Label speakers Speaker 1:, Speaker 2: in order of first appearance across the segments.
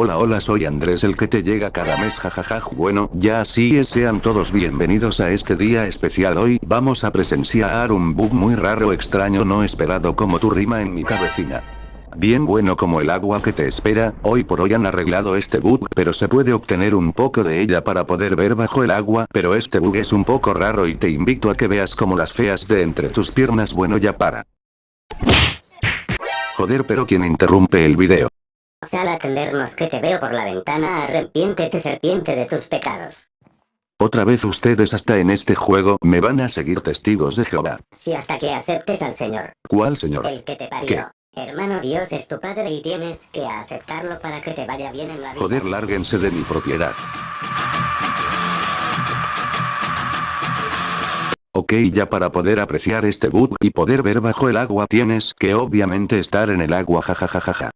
Speaker 1: Hola hola soy Andrés el que te llega cada mes jajaja bueno ya así es sean todos bienvenidos a este día especial hoy vamos a presenciar un bug muy raro extraño no esperado como tu rima en mi cabecina. Bien bueno como el agua que te espera, hoy por hoy han arreglado este bug pero se puede obtener un poco de ella para poder ver bajo el agua pero este bug es un poco raro y te invito a que veas como las feas de entre tus piernas bueno ya para. Joder pero quien interrumpe el video.
Speaker 2: Sal a atendernos que te veo por la ventana, arrepiéntete serpiente de tus pecados.
Speaker 1: Otra vez ustedes hasta en este juego me van a seguir testigos de Jehová.
Speaker 2: Si hasta que aceptes al Señor.
Speaker 1: ¿Cuál Señor?
Speaker 2: El que te parió. Hermano Dios es tu padre y tienes que aceptarlo para que te vaya bien en la vida.
Speaker 1: Joder, lárguense de mi propiedad. Ok ya para poder apreciar este bug y poder ver bajo el agua tienes que obviamente estar en el agua jajajajaja.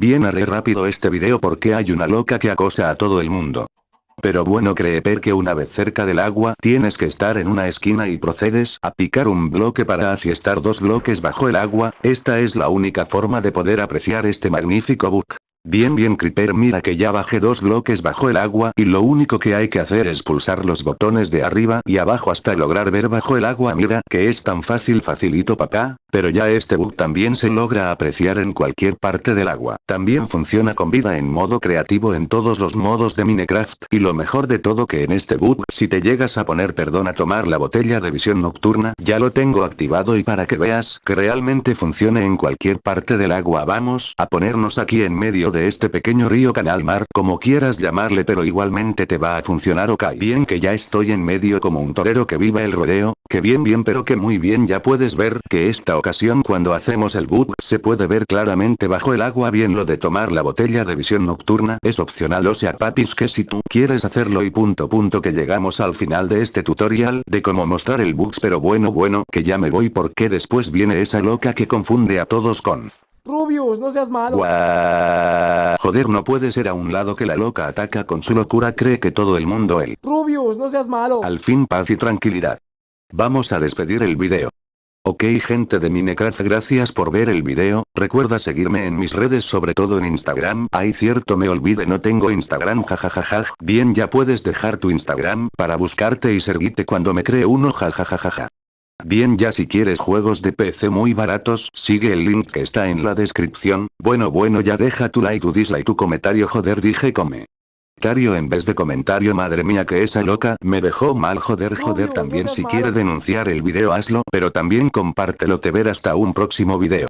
Speaker 1: Bien haré rápido este video porque hay una loca que acosa a todo el mundo. Pero bueno creer que una vez cerca del agua tienes que estar en una esquina y procedes a picar un bloque para afiestar dos bloques bajo el agua, esta es la única forma de poder apreciar este magnífico bug. Bien bien Creeper mira que ya bajé dos bloques bajo el agua y lo único que hay que hacer es pulsar los botones de arriba y abajo hasta lograr ver bajo el agua mira que es tan fácil facilito papá, pero ya este bug también se logra apreciar en cualquier parte del agua. También funciona con vida en modo creativo en todos los modos de Minecraft. Y lo mejor de todo que en este bug, si te llegas a poner perdón a tomar la botella de visión nocturna, ya lo tengo activado y para que veas que realmente funcione en cualquier parte del agua vamos a ponernos aquí en medio de este pequeño río canal mar, como quieras llamarle pero igualmente te va a funcionar ok. Bien que ya estoy en medio como un torero que viva el rodeo, que bien bien pero que muy bien ya puedes ver que esta ocasión cuando hacemos el boot se puede ver claramente bajo el agua bien lo de tomar la botella de visión nocturna es opcional o sea papis que si tú quieres hacerlo y punto punto que llegamos al final de este tutorial de cómo mostrar el bugs pero bueno bueno que ya me voy porque después viene esa loca que confunde a todos con
Speaker 3: Rubius, no seas malo.
Speaker 1: Joder, no puede ser a un lado que la loca ataca con su locura, cree que todo el mundo él.
Speaker 3: Rubius, no seas malo.
Speaker 1: Al fin paz y tranquilidad. Vamos a despedir el video. Ok gente de Minecraft gracias por ver el video, recuerda seguirme en mis redes sobre todo en Instagram, ay cierto me olvide no tengo Instagram jajajaja, bien ya puedes dejar tu Instagram para buscarte y seguirte cuando me cree uno jajajaja. Bien ya si quieres juegos de PC muy baratos, sigue el link que está en la descripción, bueno bueno ya deja tu like tu dislike tu comentario joder dije come en vez de comentario madre mía que esa loca me dejó mal joder joder también si quiere denunciar el video hazlo pero también compártelo te ver hasta un próximo video.